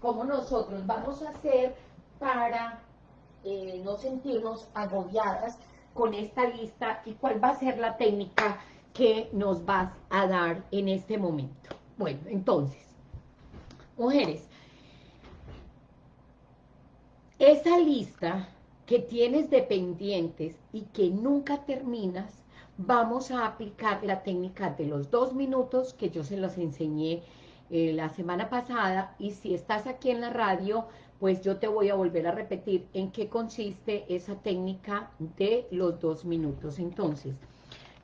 cómo nosotros vamos a hacer para eh, no sentirnos agobiadas con esta lista y cuál va a ser la técnica que nos vas a dar en este momento. Bueno, entonces, mujeres, esa lista que tienes de pendientes y que nunca terminas, vamos a aplicar la técnica de los dos minutos que yo se los enseñé eh, la semana pasada y si estás aquí en la radio, pues yo te voy a volver a repetir en qué consiste esa técnica de los dos minutos. Entonces,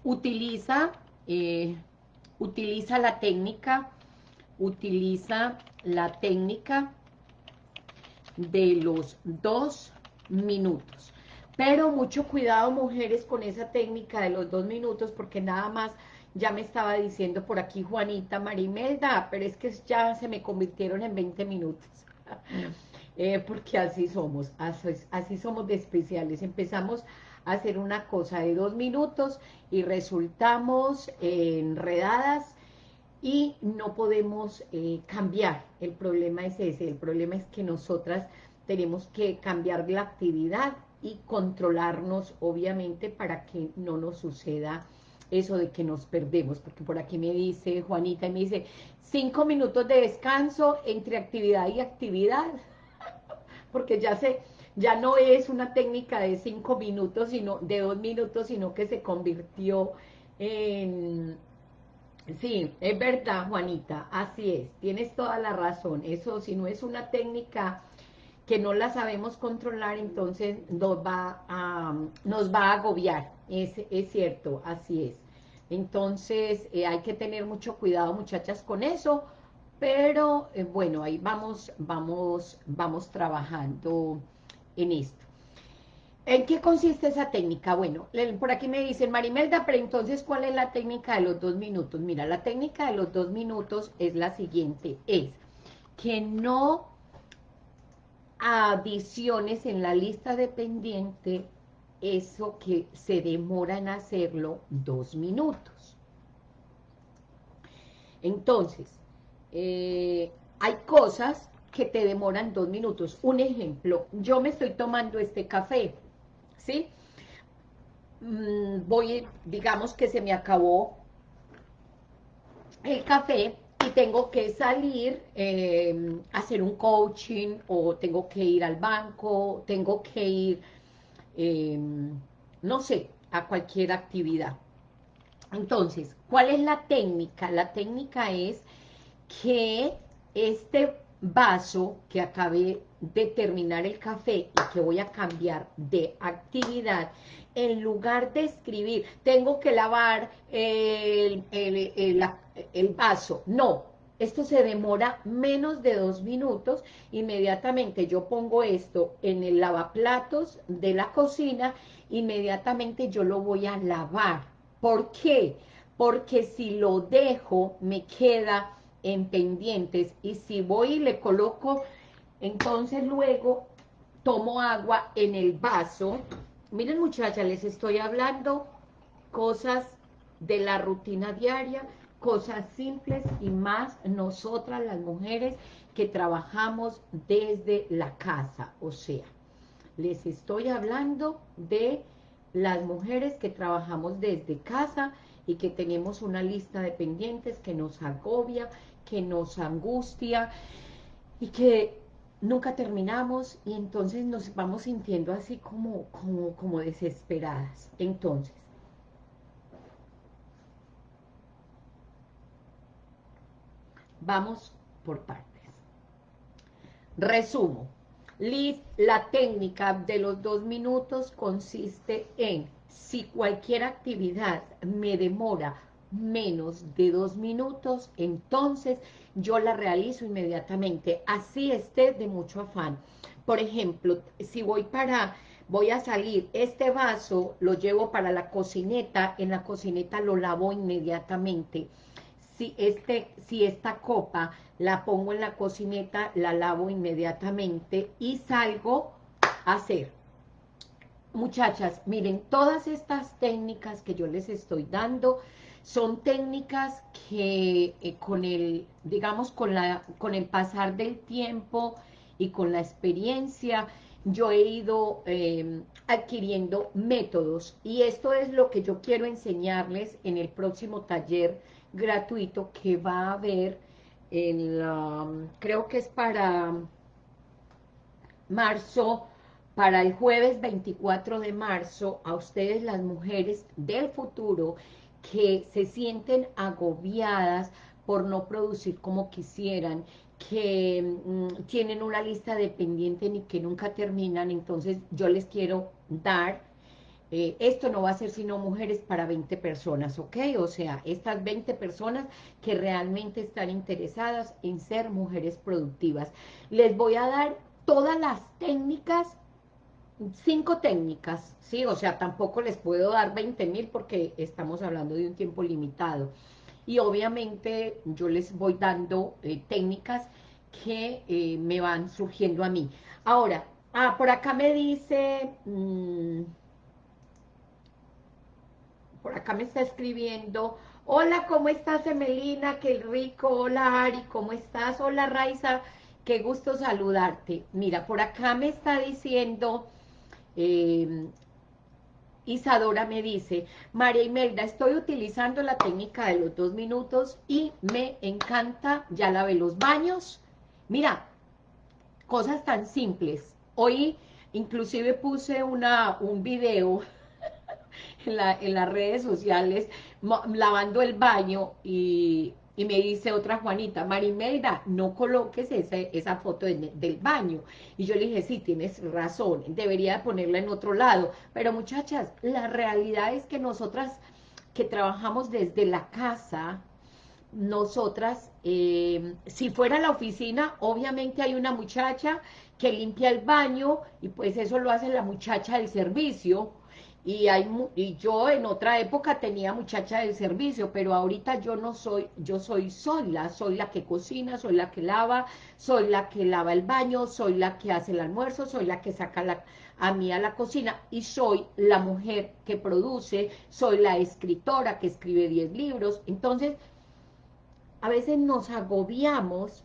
utiliza, eh, utiliza la técnica, utiliza la técnica de los dos minutos. Pero mucho cuidado, mujeres, con esa técnica de los dos minutos, porque nada más ya me estaba diciendo por aquí Juanita Marimelda, pero es que ya se me convirtieron en 20 minutos. Eh, porque así somos, así, así, somos de especiales. Empezamos a hacer una cosa de dos minutos y resultamos enredadas y no podemos eh, cambiar. El problema es ese, el problema es que nosotras tenemos que cambiar la actividad y controlarnos, obviamente, para que no nos suceda eso de que nos perdemos, porque por aquí me dice Juanita, y me dice, cinco minutos de descanso entre actividad y actividad, porque ya se, ya no es una técnica de cinco minutos, sino de dos minutos, sino que se convirtió en... Sí, es verdad, Juanita, así es, tienes toda la razón, eso si no es una técnica que no la sabemos controlar, entonces nos va a, nos va a agobiar, es, es cierto, así es. Entonces eh, hay que tener mucho cuidado, muchachas, con eso, pero eh, bueno, ahí vamos, vamos, vamos trabajando en esto. ¿En qué consiste esa técnica? Bueno, por aquí me dicen, Marimelda, pero entonces, ¿cuál es la técnica de los dos minutos? Mira, la técnica de los dos minutos es la siguiente, es que no adiciones en la lista de pendiente, eso que se demora en hacerlo dos minutos. Entonces, eh, hay cosas que te demoran dos minutos. Un ejemplo, yo me estoy tomando este café, ¿sí? Mm, voy, digamos que se me acabó el café, y tengo que salir em, a hacer un coaching o tengo que ir al banco, tengo que ir, em, no sé, a cualquier actividad. Entonces, ¿cuál es la técnica? La técnica es que este vaso que acabé de terminar el café y que voy a cambiar de actividad, en lugar de escribir, tengo que lavar el, vaso, no, esto se demora menos de dos minutos, inmediatamente yo pongo esto en el lavaplatos de la cocina, inmediatamente yo lo voy a lavar. ¿Por qué? Porque si lo dejo, me queda en pendientes, y si voy y le coloco, entonces luego tomo agua en el vaso, Miren muchachas, les estoy hablando cosas de la rutina diaria, cosas simples y más nosotras las mujeres que trabajamos desde la casa, o sea, les estoy hablando de las mujeres que trabajamos desde casa y que tenemos una lista de pendientes que nos agobia, que nos angustia y que nunca terminamos y entonces nos vamos sintiendo así como, como, como desesperadas. Entonces, vamos por partes. Resumo. La técnica de los dos minutos consiste en, si cualquier actividad me demora menos de dos minutos, entonces yo la realizo inmediatamente, así esté de mucho afán. Por ejemplo, si voy para, voy a salir, este vaso lo llevo para la cocineta, en la cocineta lo lavo inmediatamente. Si, este, si esta copa la pongo en la cocineta, la lavo inmediatamente y salgo a hacer. Muchachas, miren, todas estas técnicas que yo les estoy dando Son técnicas que eh, con el, digamos, con, la, con el pasar del tiempo y con la experiencia, yo he ido em, adquiriendo métodos y esto es lo que yo quiero enseñarles en el próximo taller gratuito que va a haber en creo que es para marzo, para el jueves 24 de marzo, a ustedes las mujeres del futuro que se sienten agobiadas por no producir como quisieran, que mm, tienen una lista de pendientes y que nunca terminan, entonces yo les quiero dar, eh, esto no va a ser sino mujeres para 20 personas, ¿ok? O sea, estas 20 personas que realmente están interesadas en ser mujeres productivas. Les voy a dar todas las técnicas, cinco técnicas, ¿sí? O sea, tampoco les puedo dar 20 mil porque estamos hablando de un tiempo limitado y obviamente yo les voy dando eh, técnicas que eh, me van surgiendo a mí. Ahora, ah, por acá me dice, mm, por acá me está escribiendo, hola, ¿cómo estás Emelina? Qué rico, hola Ari, ¿cómo estás? Hola Raiza, qué gusto saludarte. Mira, por acá me está diciendo... Eh, Isadora me dice, María Imelda, estoy utilizando la técnica de los dos minutos y me encanta, ya lavé los baños. Mira, cosas tan simples. Hoy inclusive puse una, un video en, en las redes sociales lavando el baño y y me dice otra Juanita, Marimelda, no coloques esa foto del baño. Y yo le dije, sí, tienes razón, debería ponerla en otro lado. Pero muchachas, la realidad es que nosotras que trabajamos desde la casa, nosotras, eh, si fuera la oficina, obviamente hay una muchacha que limpia el baño y pues eso lo hace la muchacha del servicio, y, hay, y yo en otra época tenía muchacha de servicio, pero ahorita yo no soy, yo soy sola, soy la que cocina, soy la que lava, soy la que lava el baño, soy la que hace el almuerzo, soy la que saca la, a mí a la cocina y soy la mujer que produce, soy la escritora que escribe 10 libros, entonces a veces nos agobiamos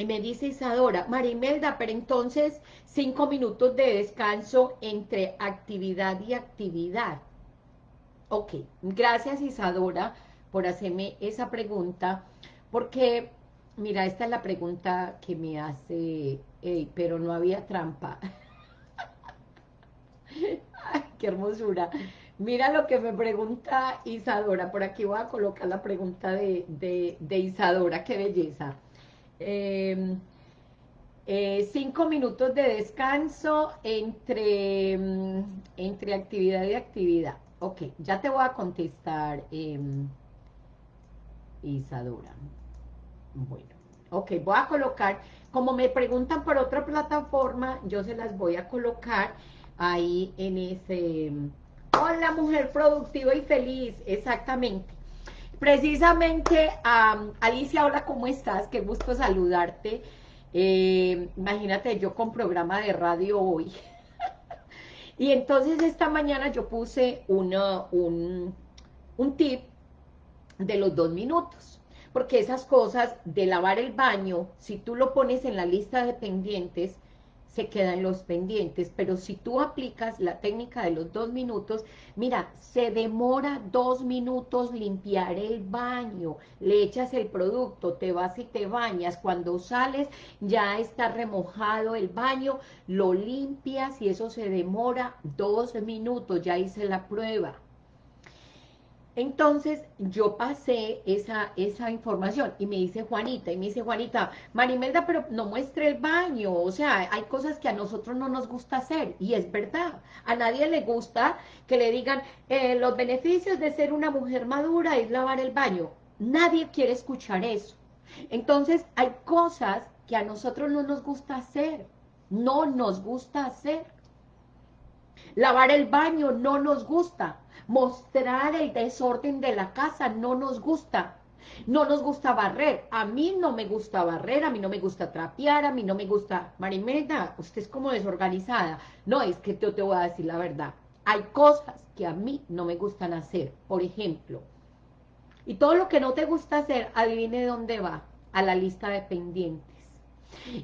y me dice Isadora, Marimelda, pero entonces cinco minutos de descanso entre actividad y actividad. Ok, gracias Isadora por hacerme esa pregunta, porque, mira, esta es la pregunta que me hace, pero no había trampa. Qué hermosura. Mira lo que me pregunta Isadora, por aquí voy a colocar la pregunta de, de Isadora, qué belleza. Em, eh, cinco minutos de descanso entre, mm, entre actividad y actividad. Ok, ya te voy a contestar, em, Isadora. Bueno, ok, voy a colocar, como me preguntan por otra plataforma, yo se las voy a colocar ahí en ese... Hola, mujer productiva y feliz, exactamente. Precisamente, Alicia, hola, ¿cómo estás? Qué gusto saludarte. Eh, imagínate, yo con programa de radio hoy. y entonces esta mañana yo puse una, un, un tip de los dos minutos. Porque esas cosas de lavar el baño, si tú lo pones en la lista de pendientes, se quedan los pendientes, pero si tú aplicas la técnica de los dos minutos, mira, se demora dos minutos limpiar el baño, le echas el producto, te vas y te bañas, cuando sales ya está remojado el baño, lo limpias y eso se demora dos minutos, ya hice la prueba. Entonces, yo pasé esa, esa información y me dice Juanita, y me dice Juanita, Marimelda, pero no muestre el baño, o sea, hay cosas que a nosotros no nos gusta hacer, y es verdad, a nadie le gusta que le digan, eh, los beneficios de ser una mujer madura es lavar el baño, nadie quiere escuchar eso. Entonces, hay cosas que a nosotros no nos gusta hacer, no nos gusta hacer. Lavar el baño no nos gusta, mostrar el desorden de la casa, no nos gusta. No nos gusta barrer, a mí no me gusta barrer, a mí no me gusta trapear, a mí no me gusta... Marimeda, usted es como desorganizada. No, es que yo te voy a decir la verdad. Hay cosas que a mí no me gustan hacer. Por ejemplo, Y todo lo que no te gusta hacer, adivine dónde va, a la lista de pendientes.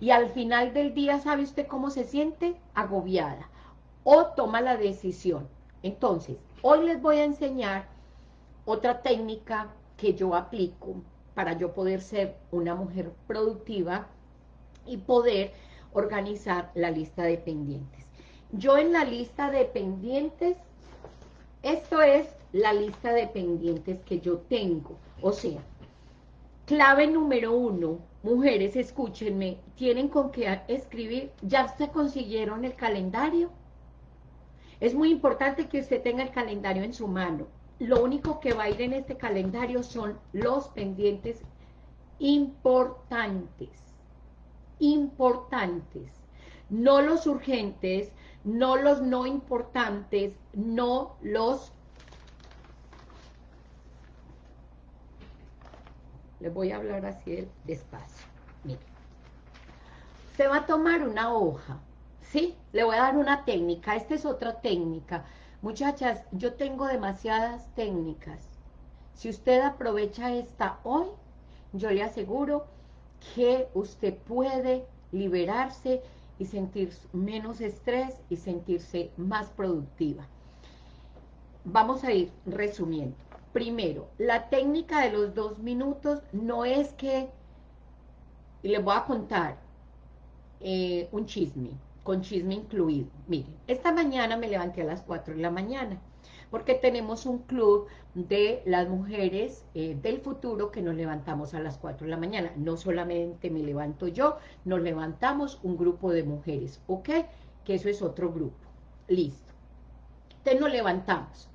Y al final del día, ¿sabe usted cómo se siente? Agobiada. O toma la decisión. Entonces, hoy les voy a enseñar otra técnica que yo aplico para yo poder ser una mujer productiva y poder organizar la lista de pendientes. Yo en la lista de pendientes, esto es la lista de pendientes que yo tengo. O sea, clave número uno, mujeres, escúchenme, tienen con qué escribir, ¿ya se consiguieron el calendario? Es muy importante que usted tenga el calendario en su mano. Lo único que va a ir en este calendario son los pendientes importantes, importantes, no los urgentes, no los no importantes, no los... Les voy a hablar así despacio. Mire. Se va a tomar una hoja, ¿sí? Le voy a dar una técnica. Esta es otra técnica. Muchachas, yo tengo demasiadas técnicas. Si usted aprovecha esta hoy, yo le aseguro que usted puede liberarse y sentir menos estrés y sentirse más productiva. Vamos a ir resumiendo. Primero, la técnica de los dos minutos no es que, y les voy a contar eh, un chisme, con chisme incluido. Miren, esta mañana me levanté a las 4 de la mañana, porque tenemos un club de las mujeres eh, del futuro que nos levantamos a las 4 de la mañana. No solamente me levanto yo, nos levantamos un grupo de mujeres, ¿ok? Que eso es otro grupo. Listo. Entonces nos levantamos.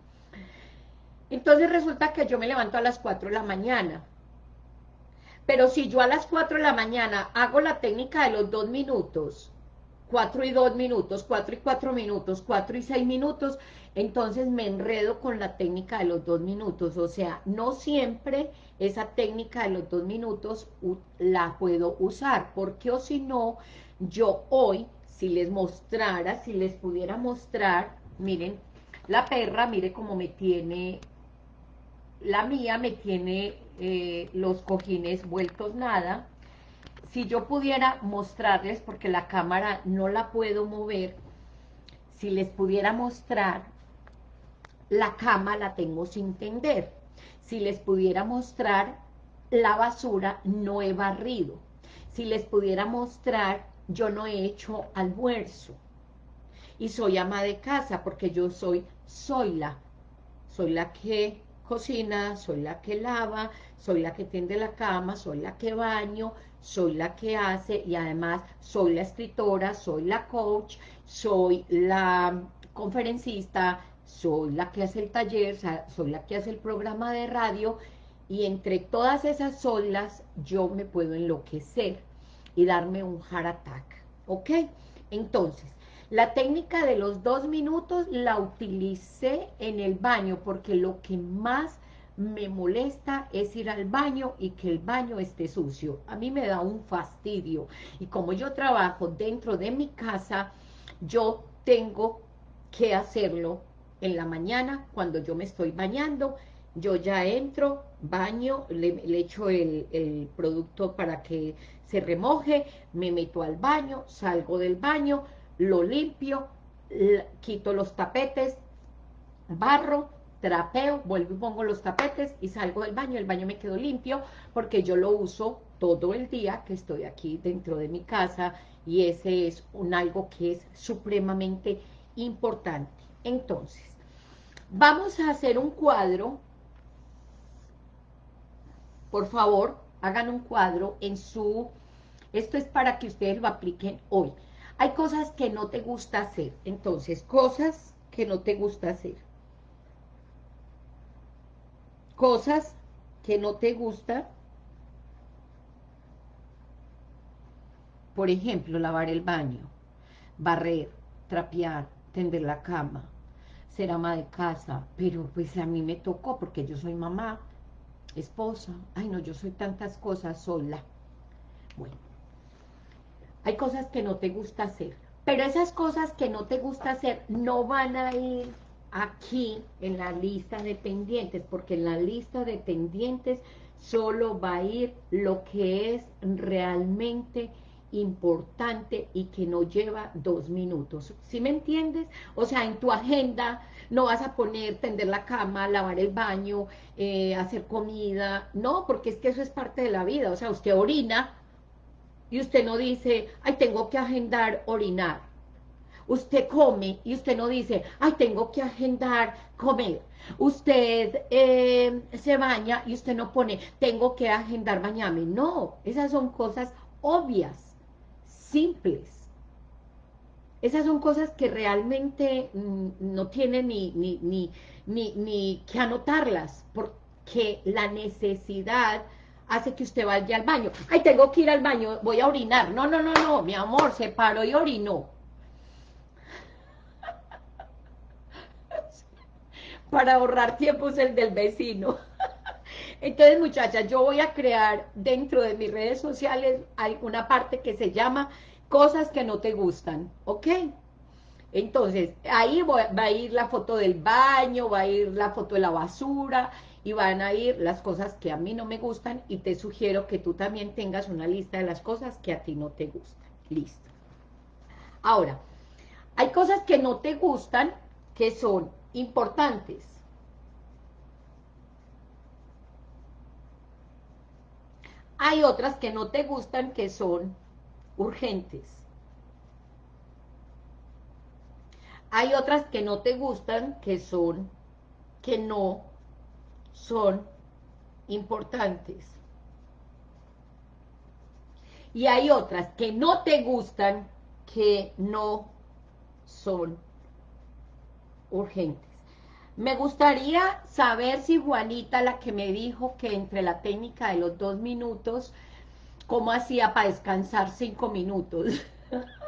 Entonces resulta que yo me levanto a las 4 de la mañana. Pero si yo a las 4 de la mañana hago la técnica de los dos minutos, 4 y 2 minutos, 4 y 4 minutos, 4 y 6 minutos, entonces me enredo con la técnica de los dos minutos, o sea, no siempre esa técnica de los dos minutos la puedo usar, porque o si no, yo hoy, si les mostrara, si les pudiera mostrar, miren, la perra, mire cómo me tiene, la mía me tiene eh, los cojines vueltos nada, si yo pudiera mostrarles, porque la cámara no la puedo mover, si les pudiera mostrar la cama la tengo sin tender. Si les pudiera mostrar la basura, no he barrido. Si les pudiera mostrar, yo no he hecho almuerzo. Y soy ama de casa, porque yo soy, soy la, soy la que cocina, soy la que lava, soy la que tiende la cama, soy la que baño, soy la que hace y además soy la escritora, soy la coach, soy la conferencista, soy la que hace el taller, soy la que hace el programa de radio, y entre todas esas solas yo me puedo enloquecer y darme un heart attack, ¿ok? Entonces, la técnica de los dos minutos la utilicé en el baño porque lo que más me molesta es ir al baño y que el baño esté sucio. A mí me da un fastidio. Y como yo trabajo dentro de mi casa, yo tengo que hacerlo en la mañana, cuando yo me estoy bañando, yo ya entro, baño, le, echo el, producto para que se remoje, me meto al baño, salgo del baño, lo limpio, quito los tapetes, barro, trapeo, vuelvo y pongo los tapetes y salgo del baño, el baño me quedó limpio porque yo lo uso todo el día que estoy aquí dentro de mi casa y ese es un algo que es supremamente importante. Entonces, Vamos a hacer un cuadro. Por favor, hagan un cuadro en su... Esto es para que ustedes lo apliquen hoy. Hay cosas que no te gusta hacer. Entonces, cosas que no te gusta hacer. Cosas que no te gusta. Por ejemplo, lavar el baño, barrer, trapear, tender la cama, ser ama de casa, pero pues a mí me tocó porque yo soy mamá, esposa, ay no, yo soy tantas cosas sola. Bueno, hay cosas que no te gusta hacer, pero esas cosas que no te gusta hacer no van a ir aquí en la lista de pendientes, porque en la lista de pendientes solo va a ir lo que es realmente importante y que no lleva dos minutos. ¿Sí me entiendes? O sea, en tu agenda no vas a poner tender la cama, lavar el baño, eh, hacer comida, no, porque es que eso es parte de la vida. O sea, usted orina y usted no dice, ay, tengo que agendar orinar. Usted come y usted no dice, ay, tengo que agendar comer. Usted eh, se baña y usted no pone, tengo que agendar bañarme. No, esas son cosas obvias, simples. Esas son cosas que realmente no tienen ni, ni, ni, ni, ni que anotarlas, porque la necesidad hace que usted vaya al baño. Ay, tengo que ir al baño, voy a orinar. No, no, no, no, mi amor, se paró y orinó. para ahorrar tiempos el del vecino. Entonces, muchachas, yo voy a crear dentro de mis redes sociales alguna parte que se llama cosas que no te gustan, ¿ok? Entonces, ahí va a ir la foto del baño, va a ir la foto de la basura, y van a ir las cosas que a mí no me gustan, y te sugiero que tú también tengas una lista de las cosas que a ti no te gustan. Listo. Ahora, hay cosas que no te gustan, que son importantes. Hay otras que no te gustan que son urgentes. Hay otras que no te gustan que son, que no son importantes. Y hay otras que no te gustan que no son urgentes. Me gustaría saber si Juanita, la que me dijo que entre la técnica de los dos minutos, ¿cómo hacía para descansar cinco minutos?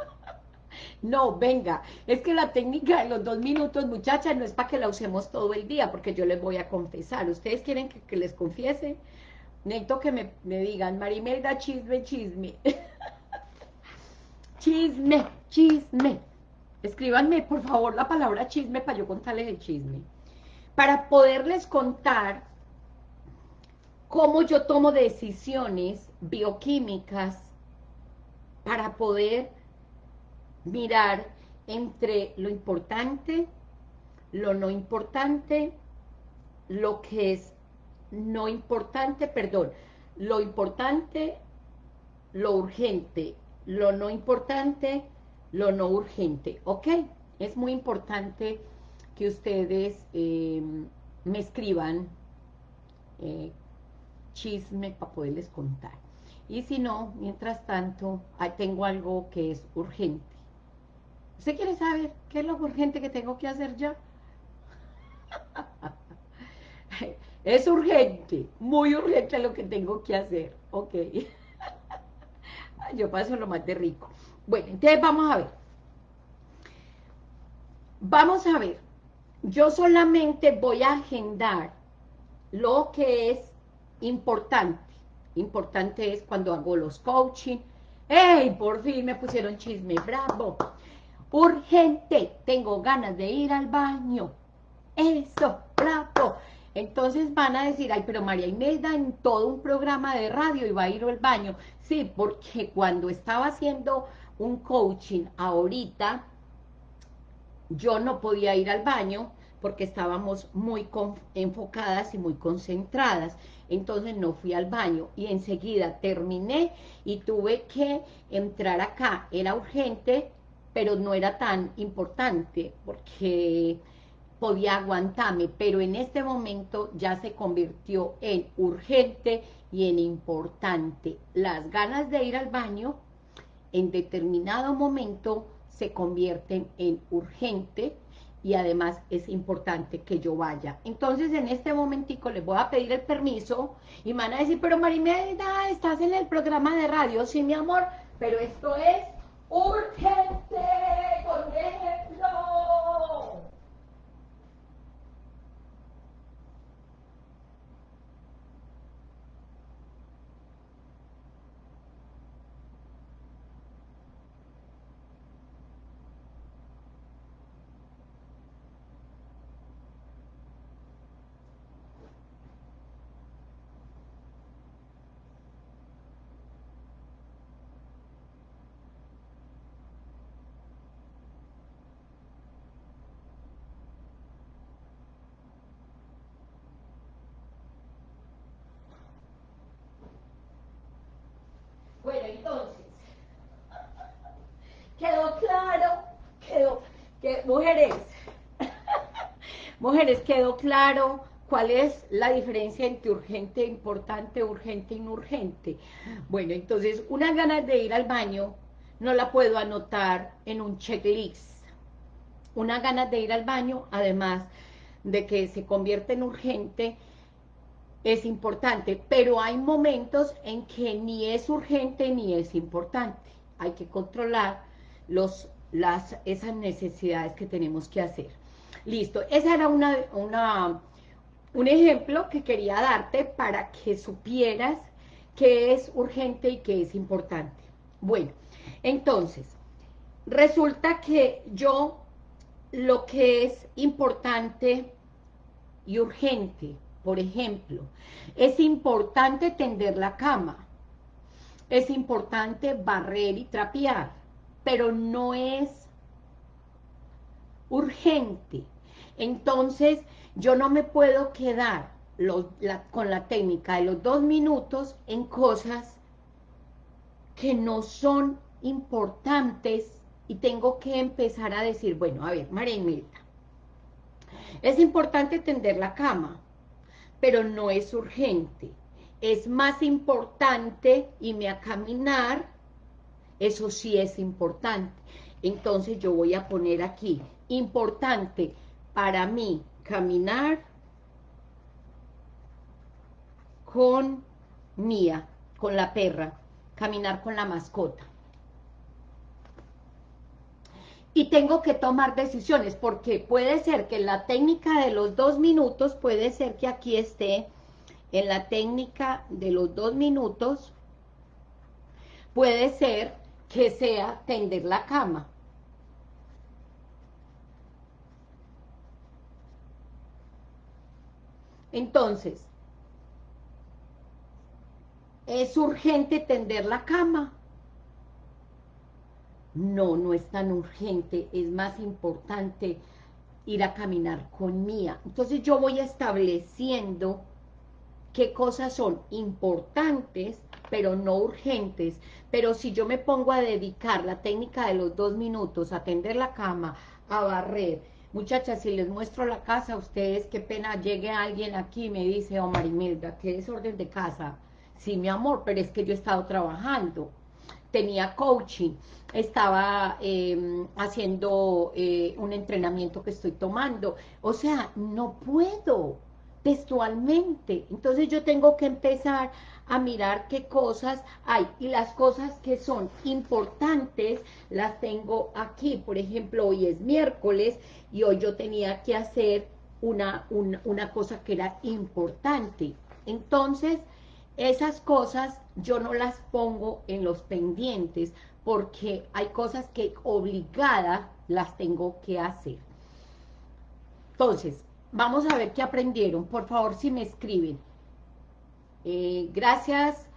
no, venga, es que la técnica de los dos minutos, muchachas, no es para que la usemos todo el día, porque yo les voy a confesar. ¿Ustedes quieren que, les confiese? Necesito que me, me digan, Marimelda, chisme, chisme. chisme, chisme. Escríbanme, por favor, la palabra chisme para yo contarles el chisme. Para poderles contar cómo yo tomo decisiones bioquímicas para poder mirar entre lo importante, lo no importante, lo que es no importante, perdón, lo importante, lo urgente, lo no importante, lo no urgente, ¿ok? Es muy importante que ustedes em, me escriban eh, chisme para poderles contar. Y si no, mientras tanto, tengo algo que es urgente. ¿Usted quiere saber qué es lo urgente que tengo que hacer ya? es urgente, muy urgente lo que tengo que hacer, ok. Yo paso lo más de rico. Bueno, entonces vamos a ver. Vamos a ver. Yo solamente voy a agendar lo que es importante. Importante es cuando hago los coaching. ¡Ey! Por fin me pusieron chisme. ¡Bravo! Urgente. Tengo ganas de ir al baño. Eso. ¡Bravo! Entonces van a decir, ay, pero María Imelda en todo un programa de radio iba a ir al baño. Sí, porque cuando estaba haciendo un coaching ahorita, yo no podía ir al baño porque estábamos muy enfocadas y muy concentradas, entonces no fui al baño y enseguida terminé y tuve que entrar acá, era urgente, pero no era tan importante porque podía aguantarme, pero en este momento ya se convirtió en urgente y en importante. Las ganas de ir al baño en determinado momento se convierten en urgente y además es importante que yo vaya. Entonces, en este momentico les voy a pedir el permiso y van a decir, pero Marimelda, estás en el programa de radio, sí, mi amor, pero esto es urgente, por ejemplo. Mujeres, mujeres, quedó claro cuál es la diferencia entre urgente, importante, urgente y no urgente. Bueno, entonces, unas ganas de ir al baño no la puedo anotar en un checklist. Una ganas de ir al baño, además de que se convierte en urgente, es importante, pero hay momentos en que ni es urgente ni es importante. Hay que controlar los, las, esas necesidades que tenemos que hacer. Listo, esa era una, una, un ejemplo que quería darte para que supieras qué es urgente y qué es importante. Bueno, entonces, resulta que yo lo que es importante y urgente, por ejemplo, es importante tender la cama, es importante barrer y trapear, pero no es urgente. Entonces, yo no me puedo quedar con la técnica de los dos minutos en cosas que no son importantes y tengo que empezar a decir, bueno, a ver, María es importante tender la cama, pero no es urgente. Es más importante irme a caminar, eso sí es importante. Entonces yo voy a poner aquí, importante para mí caminar con Mía, con la perra, caminar con la mascota y tengo que tomar decisiones, porque puede ser que la técnica de los dos minutos, puede ser que aquí esté en la técnica de los dos minutos, puede ser que sea tender la cama. Entonces, ¿es urgente tender la cama? no, no es tan urgente, es más importante ir a caminar con Mía. Entonces yo voy estableciendo qué cosas son importantes, pero no urgentes. Pero si yo me pongo a dedicar la técnica de los dos minutos, a tender la cama, a barrer, muchachas, si les muestro la casa a ustedes, qué pena llegue alguien aquí y me dice, oh Marimelda, qué desorden de casa. Sí, mi amor, pero es que yo he estado trabajando tenía coaching, estaba em, haciendo eh, un entrenamiento que estoy tomando, o sea, no puedo textualmente, entonces yo tengo que empezar a mirar qué cosas hay, y las cosas que son importantes las tengo aquí, por ejemplo, hoy es miércoles, y hoy yo tenía que hacer una, una cosa que era importante, entonces, esas cosas yo no las pongo en los pendientes porque hay cosas que obligada las tengo que hacer. Entonces, vamos a ver qué aprendieron. Por favor, si me escriben. Eh, gracias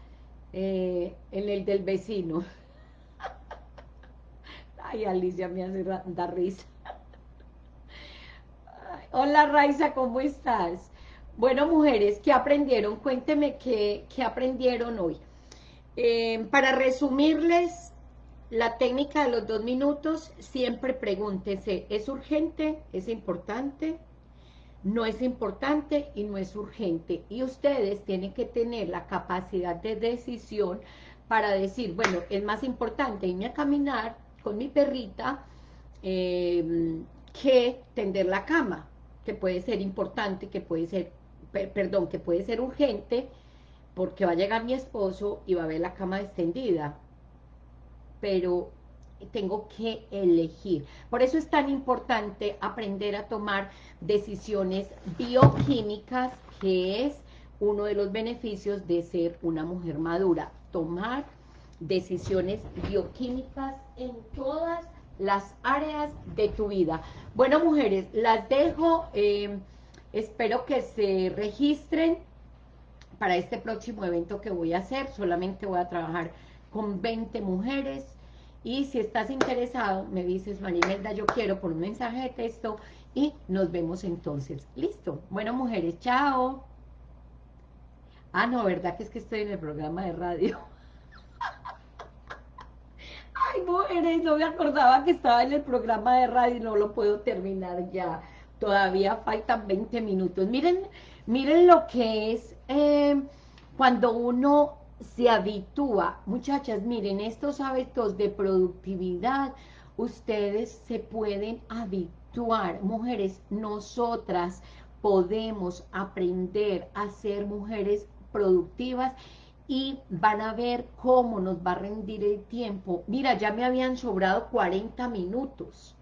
eh, en el del vecino. Ay, Alicia me hace dar risa. Hola, Raiza, ¿cómo estás? Bueno, mujeres, ¿qué aprendieron? Cuénteme qué, aprendieron hoy. Eh, para resumirles la técnica de los dos minutos, siempre pregúntense, ¿es urgente? ¿Es importante? No es importante y no es urgente. Y ustedes tienen que tener la capacidad de decisión para decir, bueno, es más importante irme a caminar con mi perrita eh, que tender la cama, que puede ser importante, que puede ser perdón, que puede ser urgente, porque va a llegar mi esposo y va a ver la cama extendida, pero tengo que elegir. Por eso es tan importante aprender a tomar decisiones bioquímicas, que es uno de los beneficios de ser una mujer madura, tomar decisiones bioquímicas en todas las áreas de tu vida. Bueno, mujeres, las dejo... Eh, Espero que se registren para este próximo evento que voy a hacer. Solamente voy a trabajar con 20 mujeres. Y si estás interesado, me dices, Marimelda, yo quiero por un mensaje de texto y nos vemos entonces. Listo. Bueno, mujeres, chao. Ah, no, ¿verdad que es que estoy en el programa de radio? Ay, mujeres, no me acordaba que estaba en el programa de radio y no lo puedo terminar ya. Todavía faltan 20 minutos. Miren, miren lo que es eh, cuando uno se habitúa. Muchachas, miren, estos hábitos de productividad, ustedes se pueden habituar. Mujeres, nosotras podemos aprender a ser mujeres productivas y van a ver cómo nos va a rendir el tiempo. Mira, ya me habían sobrado 40 minutos.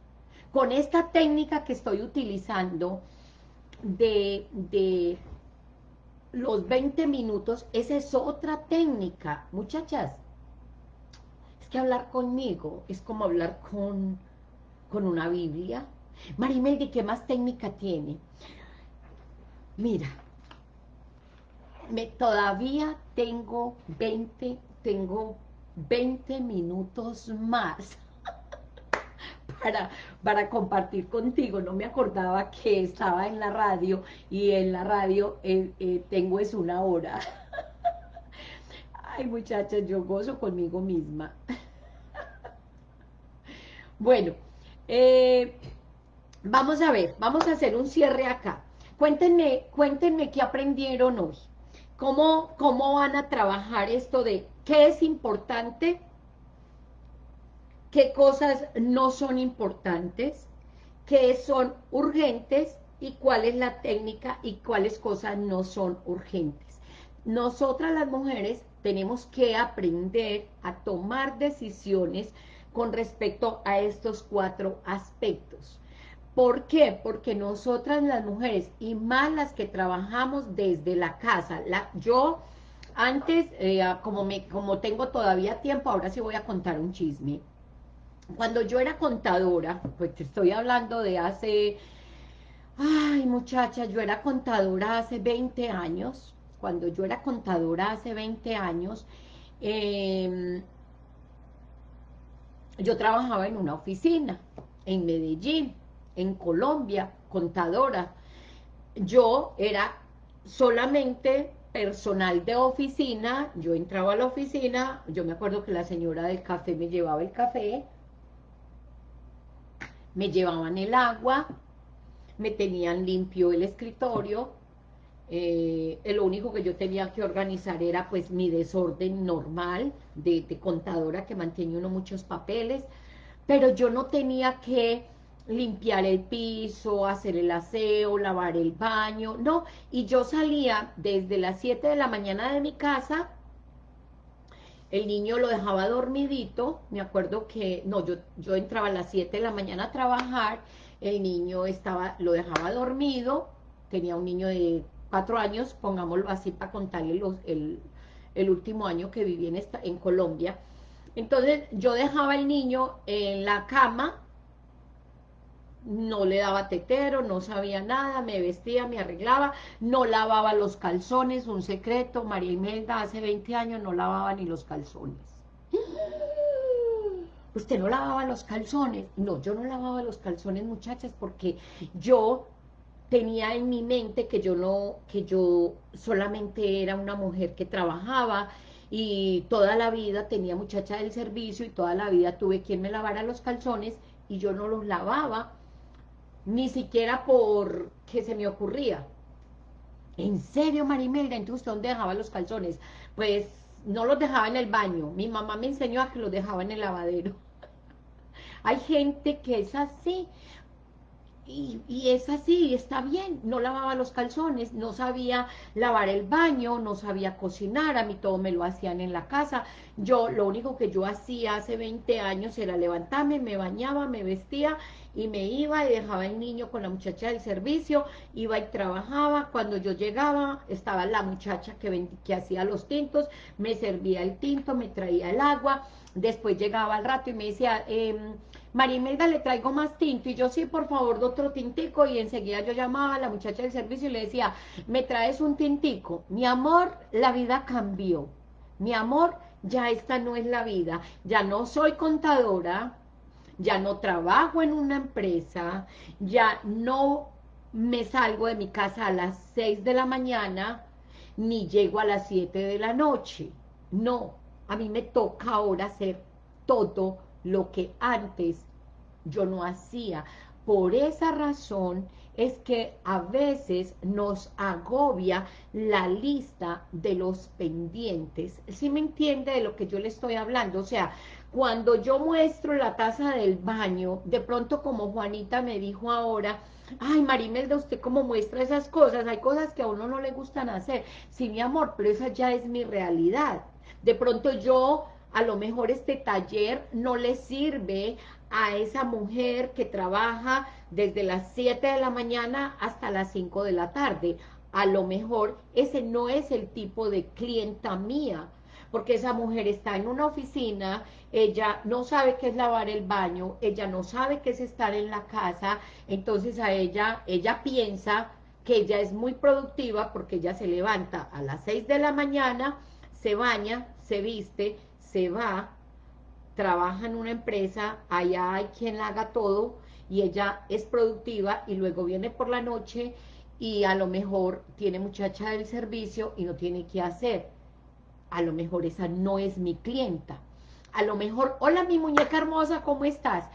Con esta técnica que estoy utilizando de, de los 20 minutos, esa es otra técnica. Muchachas, es que hablar conmigo es como hablar con, con una Biblia. Marimeldi, ¿qué más técnica tiene? Mira, me, todavía tengo 20, tengo 20 minutos más para, compartir contigo. No me acordaba que estaba en la radio y en la radio eh, eh, tengo es una hora. Ay, muchachas, yo gozo conmigo misma. Bueno, eh, vamos a ver, vamos a hacer un cierre acá. Cuéntenme, cuéntenme qué aprendieron hoy. ¿Cómo, ¿Cómo van a trabajar esto de qué es importante qué cosas no son importantes, qué son urgentes y cuál es la técnica y cuáles cosas no son urgentes. Nosotras las mujeres tenemos que aprender a tomar decisiones con respecto a estos cuatro aspectos. ¿Por qué? Porque nosotras las mujeres, y más las que trabajamos desde la casa, la, yo antes, eh, como, me, como tengo todavía tiempo, ahora sí voy a contar un chisme cuando yo era contadora, pues te estoy hablando de hace, ay muchacha, yo era contadora hace 20 años, cuando yo era contadora hace 20 años, em, yo trabajaba en una oficina, en Medellín, en Colombia, contadora. Yo era solamente personal de oficina, yo entraba a la oficina, yo me acuerdo que la señora del café me llevaba el café, me llevaban el agua, me tenían limpio el escritorio, eh, lo único que yo tenía que organizar era pues mi desorden normal de, contadora que mantenía uno muchos papeles, pero yo no tenía que limpiar el piso, hacer el aseo, lavar el baño, no, y yo salía desde las 7 de la mañana de mi casa el niño lo dejaba dormidito, me acuerdo que, no, yo, yo entraba a las 7 de la mañana a trabajar, el niño estaba, lo dejaba dormido, tenía un niño de 4 años, pongámoslo así para contarle el, el último año que viví en, esta, en Colombia, entonces yo dejaba el niño en la cama, no le daba tetero, no sabía nada, me vestía, me arreglaba, no lavaba los calzones, un secreto, María Imelda hace 20 años no lavaba ni los calzones. ¿Usted no lavaba los calzones? No, yo no lavaba los calzones, muchachas, porque yo tenía en mi mente que yo no, que yo solamente era una mujer que trabajaba y toda la vida tenía muchacha del servicio y toda la vida tuve quien me lavara los calzones y yo no los lavaba ni siquiera por que se me ocurría. ¿En serio, Marimelda? Entonces, ¿dónde dejaba los calzones? Pues no los dejaba en el baño. Mi mamá me enseñó a que los dejaba en el lavadero. Hay gente que es así. Y, y, es así, está bien, no lavaba los calzones, no sabía lavar el baño, no sabía cocinar, a mí todo me lo hacían en la casa, yo, lo único que yo hacía hace 20 años era levantarme, me bañaba, me vestía y me iba y dejaba el niño con la muchacha del servicio, iba y trabajaba, cuando yo llegaba estaba la muchacha que, que hacía los tintos, me servía el tinto, me traía el agua, después llegaba al rato y me decía, eh, María Imelda, le traigo más tinto, y yo sí, por favor, otro tintico, y enseguida yo llamaba a la muchacha del servicio y le decía, me traes un tintico, mi amor, la vida cambió, mi amor, ya esta no es la vida, ya no soy contadora, ya no trabajo en una empresa, ya no me salgo de mi casa a las 6 de la mañana, ni llego a las 7 de la noche. No, a mí me toca ahora hacer todo lo que antes yo no hacía. Por esa razón es que a veces nos agobia la lista de los pendientes. ¿Sí me entiende de lo que yo le estoy hablando? O sea, cuando yo muestro la taza del baño, de pronto como Juanita me dijo ahora, ay Marimelda, usted cómo muestra esas cosas, hay cosas que a uno no le gustan hacer, sí mi amor, pero esa ya es mi realidad, de pronto yo, a lo mejor este taller no le sirve a esa mujer que trabaja desde las 7 de la mañana hasta las 5 de la tarde, a lo mejor ese no es el tipo de clienta mía, porque esa mujer está en una oficina, ella no sabe qué es lavar el baño, ella no sabe qué es estar en la casa, entonces a ella, ella piensa que ella es muy productiva porque ella se levanta a las 6 de la mañana, se baña, se viste, se va, trabaja en una empresa, allá hay quien la haga todo, y ella es productiva, y luego viene por la noche, y a lo mejor tiene muchacha del servicio y no tiene qué hacer a lo mejor esa no es mi clienta. A lo mejor, hola mi muñeca hermosa, ¿cómo estás?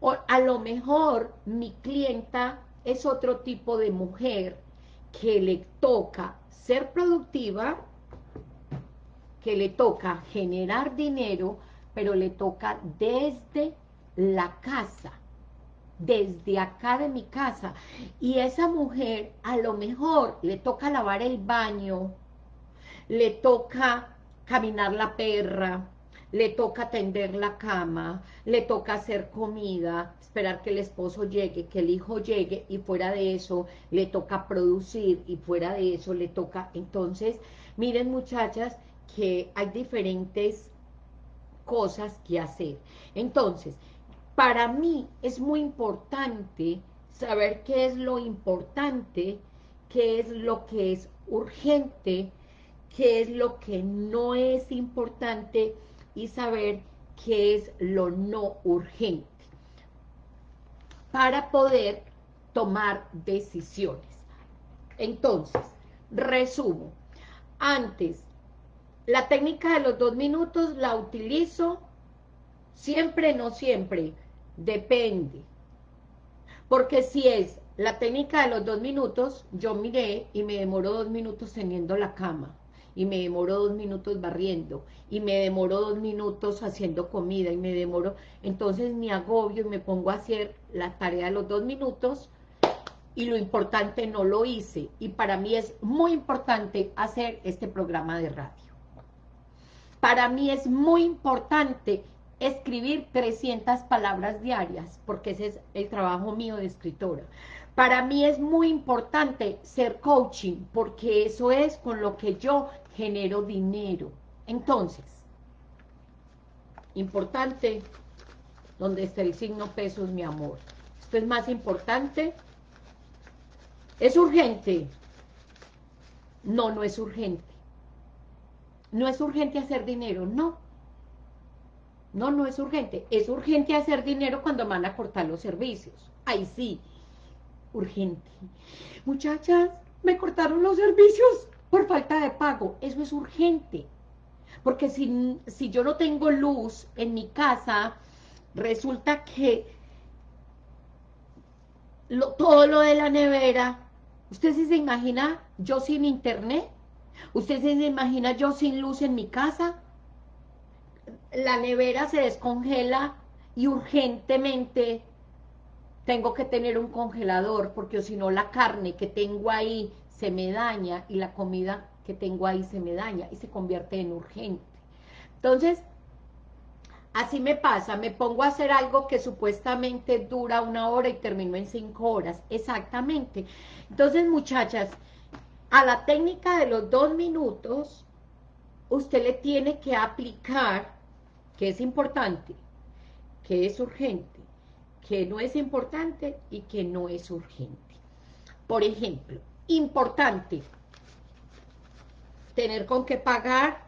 O a lo mejor mi clienta es otro tipo de mujer que le toca ser productiva, le toca generar dinero, pero le toca desde la casa, desde acá de mi casa. Y esa mujer a lo mejor le toca lavar el baño, le toca caminar la perra, le toca tender la cama, le toca hacer comida, esperar que el esposo llegue, que el hijo llegue, y fuera de eso le toca producir, y fuera de eso le toca... Entonces, miren muchachas, que hay diferentes cosas que hacer. Entonces, para mí es muy importante saber qué es lo importante, qué es lo que es urgente, qué es lo que no es importante y saber qué es lo no urgente para poder tomar decisiones. Entonces, resumo. Antes, la técnica de los dos minutos la utilizo siempre, no siempre, depende. Porque si es la técnica de los dos minutos, yo miré y me demoro dos minutos teniendo la cama y me demoro dos minutos barriendo, y me demoro dos minutos haciendo comida, y me demoro, entonces me agobio y me pongo a hacer la tarea de los dos minutos, y lo importante no lo hice, y para mí es muy importante hacer este programa de radio. Para mí es muy importante escribir 300 palabras diarias, porque ese es el trabajo mío de escritora. Para mí es muy importante ser coaching, porque eso es con lo que yo genero dinero. Entonces, importante, donde está el signo pesos, mi amor. Esto es más importante. ¿Es urgente? No, no es urgente. No es urgente hacer dinero, no. No, no es urgente. Es urgente hacer dinero cuando van a cortar los servicios. Ahí sí, urgente. Muchachas, me cortaron los servicios por falta de pago. Eso es urgente. Porque si, si yo no tengo luz en mi casa, resulta que todo lo de la nevera, ¿usted se imagina yo sin internet? ¿Usted se imagina yo sin luz en mi casa? La nevera se descongela y urgentemente tengo que tener un congelador, porque si no la carne que tengo ahí se me daña y la comida que tengo ahí se me daña y se convierte en urgente. Entonces, así me pasa, me pongo a hacer algo que supuestamente dura una hora y termino en cinco horas, exactamente. Entonces, muchachas, a la técnica de los dos minutos, usted le tiene que aplicar, que es importante, que es urgente, que no es importante y que no es urgente. Por ejemplo, importante, tener con qué pagar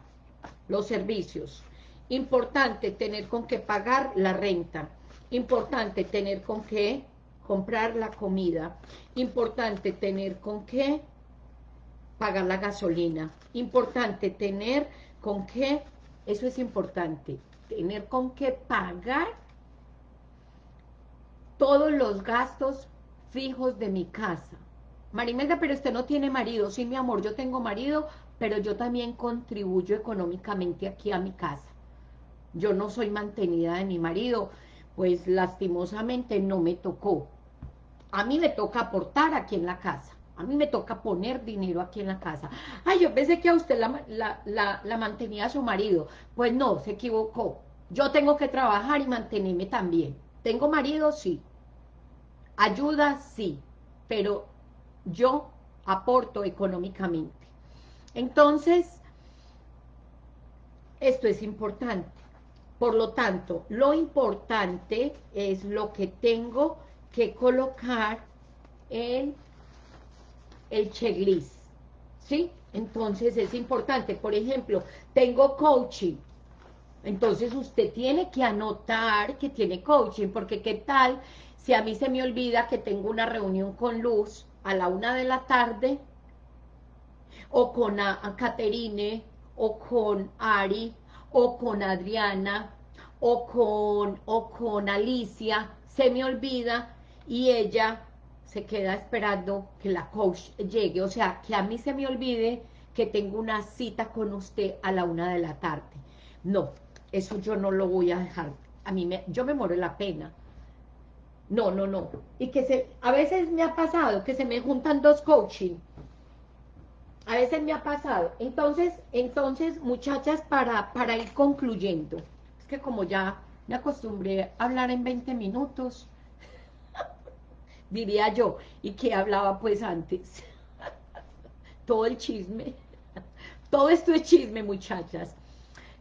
los servicios. Importante, tener con qué pagar la renta. Importante, tener con qué comprar la comida. Importante, tener con qué pagar la gasolina. Importante, tener con qué, eso es importante, tener con qué pagar todos los gastos fijos de mi casa. Marimelda, pero usted no tiene marido. Sí, mi amor, yo tengo marido, pero yo también contribuyo económicamente aquí a mi casa. Yo no soy mantenida de mi marido, pues lastimosamente no me tocó. A mí me toca aportar aquí en la casa. A mí me toca poner dinero aquí en la casa. Ay, yo pensé que a usted la, la mantenía a su marido. Pues no, se equivocó. Yo tengo que trabajar y mantenerme también. ¿Tengo marido? Sí. Ayuda, sí. Pero yo aporto económicamente. Entonces, esto es importante. Por lo tanto, lo importante es lo que tengo que colocar en el checklist, ¿sí? Entonces es importante, por ejemplo, tengo coaching, entonces usted tiene que anotar que tiene coaching, porque qué tal si a mí se me olvida que tengo una reunión con Luz a la una de la tarde, o con a, Caterine, o con Ari, o con Adriana, o con, o con Alicia, se me olvida y ella se queda esperando que la coach llegue, o sea, que a mí se me olvide que tengo una cita con usted a la una de la tarde. No, eso yo no lo voy a dejar, a mí me, yo me muero la pena. No, no, no. Y que se, a veces me ha pasado que se me juntan dos coaching. A veces me ha pasado. Entonces, entonces, muchachas, para, para ir concluyendo, es que como ya me acostumbré a hablar en 20 minutos, diría yo, y que hablaba pues antes. Todo el chisme. Todo esto es chisme, muchachas.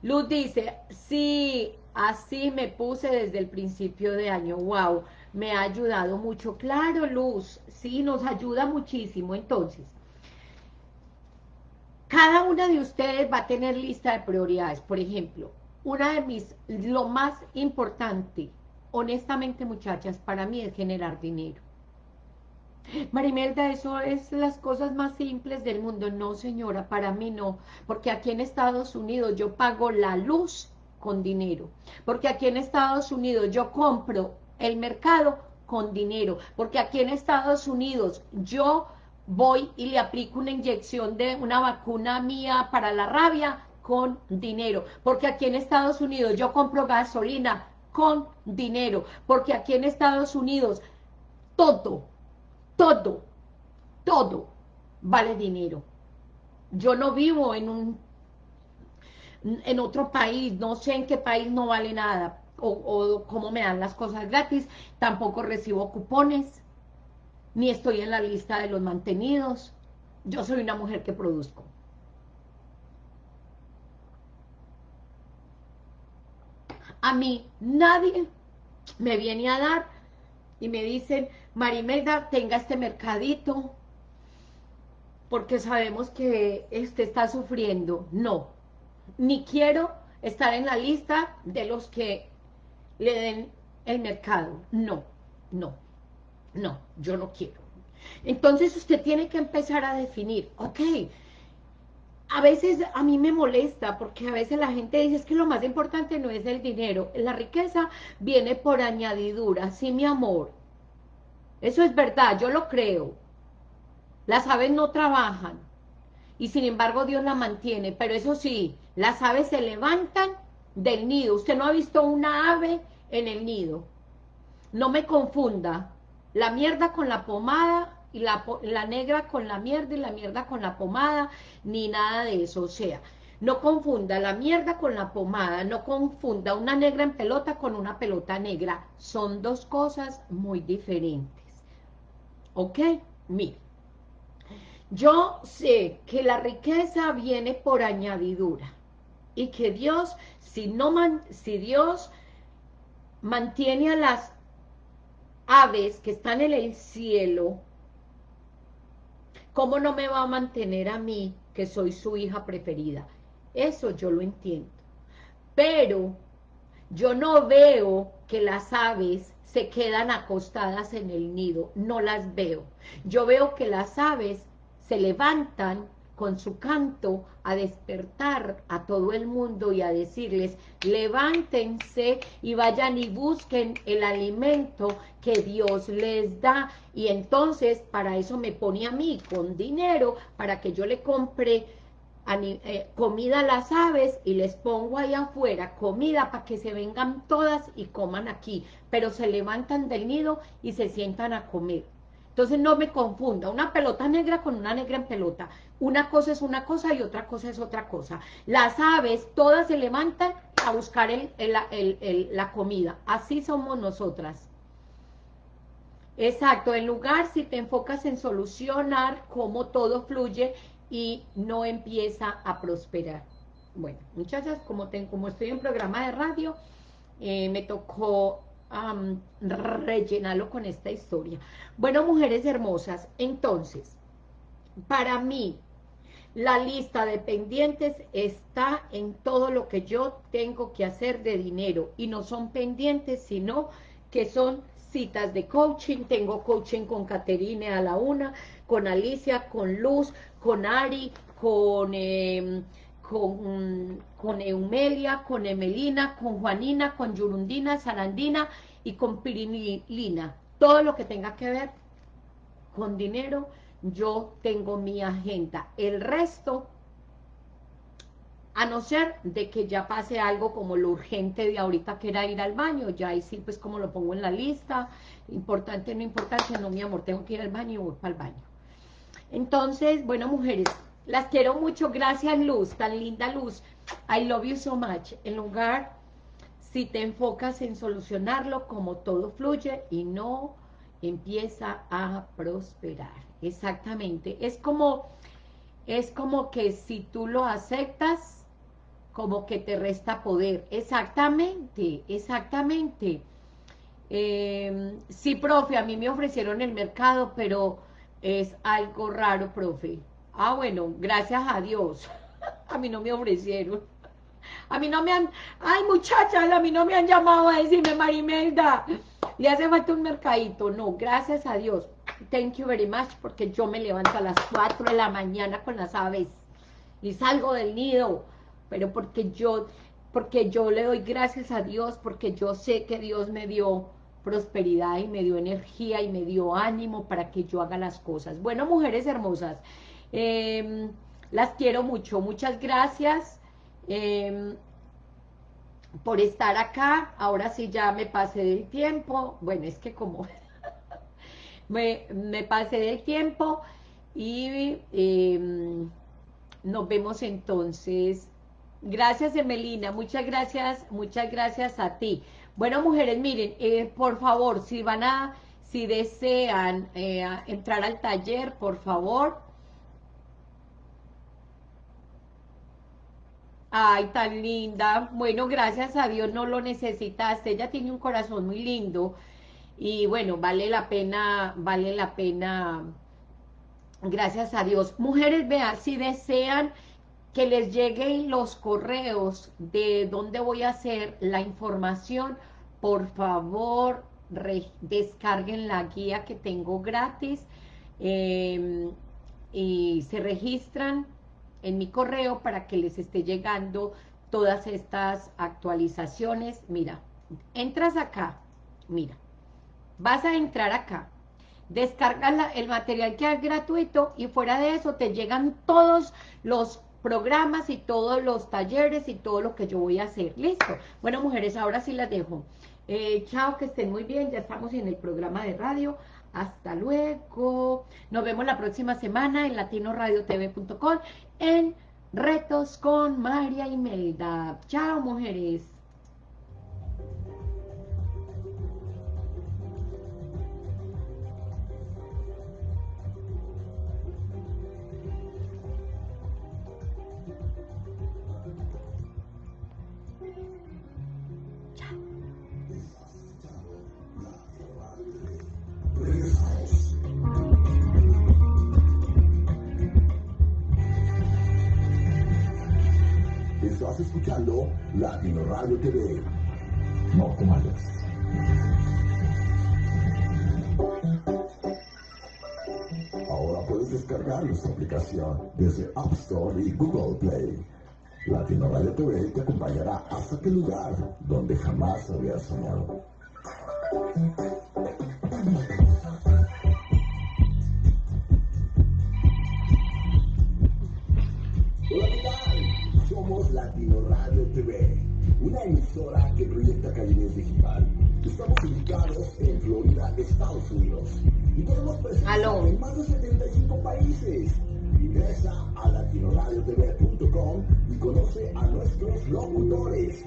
Luz dice, sí, así me puse desde el principio de año, wow, me ha ayudado mucho. Claro, Luz, sí, nos ayuda muchísimo. Entonces, cada una de ustedes va a tener lista de prioridades. Por ejemplo, una de mis, lo más importante, honestamente, muchachas, para mí es generar dinero. Marimelda, eso es las cosas más simples del mundo. No, señora, para mí no. Porque aquí en Estados Unidos yo pago la luz con dinero. Porque aquí en Estados Unidos yo compro el mercado con dinero. Porque aquí en Estados Unidos yo voy y le aplico una inyección de una vacuna mía para la rabia con dinero. Porque aquí en Estados Unidos yo compro gasolina con dinero. Porque aquí en Estados Unidos todo todo, todo vale dinero. Yo no vivo en un en otro país, no sé en qué país no vale nada, o, o cómo me dan las cosas gratis, tampoco recibo cupones, ni estoy en la lista de los mantenidos, yo soy una mujer que produzco. A mí nadie me viene a dar y me dicen, Marimelda, tenga este mercadito, porque sabemos que este está sufriendo. No, ni quiero estar en la lista de los que le den el mercado. No, no, no, yo no quiero. Entonces usted tiene que empezar a definir, ok, a veces a mí me molesta porque a veces la gente dice es que lo más importante no es el dinero, la riqueza viene por añadidura, sí mi amor, eso es verdad, yo lo creo. Las aves no trabajan y sin embargo Dios la mantiene, pero eso sí, las aves se levantan del nido. Usted no ha visto una ave en el nido. No me confunda la mierda con la pomada y la, la negra con la mierda y la mierda con la pomada, ni nada de eso. O sea, no confunda la mierda con la pomada, no confunda una negra en pelota con una pelota negra. Son dos cosas muy diferentes. ¿Ok? Mire, yo sé que la riqueza viene por añadidura y que Dios, si, no si Dios mantiene a las aves que están en el cielo, ¿cómo no me va a mantener a mí, que soy su hija preferida? Eso yo lo entiendo. Pero yo no veo que las aves se quedan acostadas en el nido, no las veo. Yo veo que las aves se levantan con su canto a despertar a todo el mundo y a decirles, levántense y vayan y busquen el alimento que Dios les da. Y entonces para eso me pone a mí con dinero para que yo le compre eh, comida a las aves y les pongo ahí afuera comida para que se vengan todas y coman aquí, pero se levantan del nido y se sientan a comer. Entonces no me confunda, una pelota negra con una negra en pelota. Una cosa es una cosa y otra cosa es otra cosa. Las aves todas se levantan a buscar la comida. Así somos nosotras. Exacto, en lugar si te enfocas en solucionar cómo todo fluye y no empieza a prosperar. Bueno, muchachas, como, como estoy en programa de radio, eh, me tocó rellenarlo con esta historia. Bueno, mujeres hermosas, entonces, para mí, la lista de pendientes está en todo lo que yo tengo que hacer de dinero, y no son pendientes, sino que son citas de coaching, tengo coaching con Caterine a la una, con Alicia, con Luz, con Ari, con, em, con, con Eumelia, con Emelina, con Juanina, con Yurundina, Sarandina y con Pirinilina. Todo lo que tenga que ver con dinero, yo tengo mi agenda. El resto, a no ser de que ya pase algo como lo urgente de ahorita que era ir al baño, ya ahí sí pues como lo pongo en la lista, importante, no importante, no mi amor, tengo que ir al baño y voy para el baño. Entonces, bueno, mujeres, las quiero mucho. Gracias, Luz, tan linda Luz. I love you so much. En lugar, si te enfocas en solucionarlo, como todo fluye y no empieza a prosperar. Exactamente. Es como, es como que si tú lo aceptas, como que te resta poder. Exactamente, exactamente. Eh, sí, profe, a mí me ofrecieron el mercado, pero es algo raro, profe. Ah, bueno, gracias a Dios. a mí no me ofrecieron. A mí no me han... Ay, muchachas, a mí no me han llamado a decirme, Marimelda, le hace falta un mercadito. No, gracias a Dios. Thank you very much, porque yo me levanto a las 4 de la mañana con las aves y salgo del nido. Pero porque yo, porque yo le doy gracias a Dios, porque yo sé que Dios me dio prosperidad y me dio energía y me dio ánimo para que yo haga las cosas. Bueno, mujeres hermosas, em, las quiero mucho. Muchas gracias em, por estar acá. Ahora sí ya me pasé del tiempo. Bueno, es que como me, me, pasé del tiempo y em, nos vemos entonces. Gracias, Emelina. Muchas gracias, muchas gracias a ti. Bueno, mujeres, miren, eh, por favor, si van a, si desean eh, entrar al taller, por favor. Ay, tan linda. Bueno, gracias a Dios no lo necesitaste. Ella tiene un corazón muy lindo. Y bueno, vale la pena, vale la pena, gracias a Dios. Mujeres, vean, si desean que les lleguen los correos de dónde voy a hacer la información, por favor descarguen la guía que tengo gratis em, y se registran en mi correo para que les esté llegando todas estas actualizaciones. Mira, entras acá, mira, vas a entrar acá, descargas el material que es gratuito y fuera de eso te llegan todos los programas y todos los talleres y todo lo que yo voy a hacer. ¿Listo? Bueno, mujeres, ahora sí las dejo. Eh, chao, que estén muy bien. Ya estamos en el programa de radio. Hasta luego. Nos vemos la próxima semana en latinoradiotv.com en Retos con María Imelda. Chao, mujeres. Desde App Store y Google Play. Latino Radio TV te acompañará hasta aquel lugar donde jamás habías soñado. Hola, ¿qué tal? Somos Latino Radio TV, una emisora que proyecta calidez digital. Estamos ubicados en Florida, Estados Unidos. Y tenemos presencia Aló. en más de 75 países. Ingresa a latinoradiotv.com y conoce a nuestros locutores.